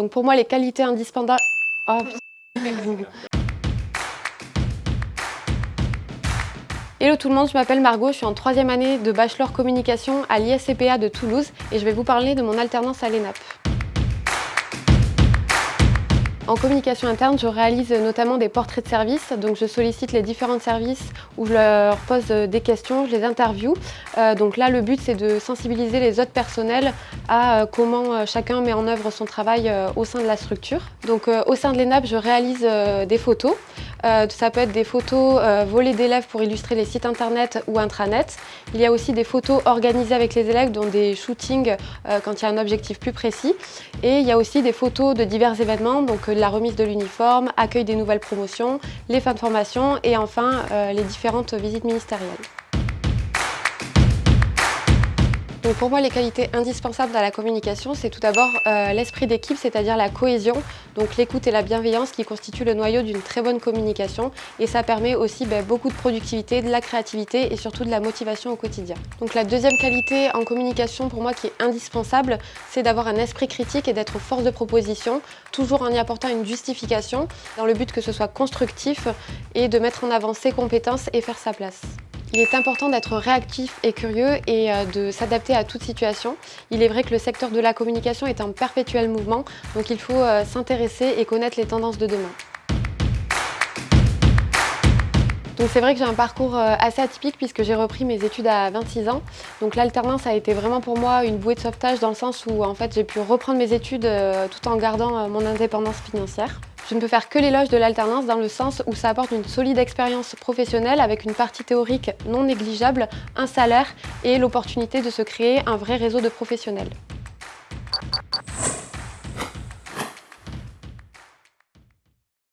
donc pour moi, les qualités indispensables... Oh, Hello tout le monde, je m'appelle Margot, je suis en troisième année de Bachelor Communication à l'ISCPA de Toulouse et je vais vous parler de mon alternance à l'ENAP. En communication interne, je réalise notamment des portraits de service. Donc je sollicite les différents services où je leur pose des questions, je les interviewe. Euh, donc là, le but, c'est de sensibiliser les autres personnels à euh, comment euh, chacun met en œuvre son travail au sein de la structure. Donc au sein de l'ENAP, je réalise des photos. Ça peut être des photos volées d'élèves pour illustrer les sites internet ou intranet. Il y a aussi des photos organisées avec les élèves, dont des shootings quand il y a un objectif plus précis. Et il y a aussi des photos de divers événements, donc la remise de l'uniforme, accueil des nouvelles promotions, les fins de formation et enfin euh, les différentes visites ministérielles. Pour moi, les qualités indispensables dans la communication, c'est tout d'abord euh, l'esprit d'équipe, c'est-à-dire la cohésion, donc l'écoute et la bienveillance qui constituent le noyau d'une très bonne communication et ça permet aussi ben, beaucoup de productivité, de la créativité et surtout de la motivation au quotidien. Donc la deuxième qualité en communication pour moi qui est indispensable, c'est d'avoir un esprit critique et d'être force de proposition, toujours en y apportant une justification, dans le but que ce soit constructif et de mettre en avant ses compétences et faire sa place. Il est important d'être réactif et curieux et euh, de s'adapter à toute situation. Il est vrai que le secteur de la communication est en perpétuel mouvement, donc il faut euh, s'intéresser et connaître les tendances de demain. C'est vrai que j'ai un parcours euh, assez atypique puisque j'ai repris mes études à 26 ans. Donc l'alternance a été vraiment pour moi une bouée de sauvetage dans le sens où en fait j'ai pu reprendre mes études tout en gardant mon indépendance financière. Je ne peux faire que l'éloge de l'alternance dans le sens où ça apporte une solide expérience professionnelle avec une partie théorique non négligeable, un salaire et l'opportunité de se créer un vrai réseau de professionnels.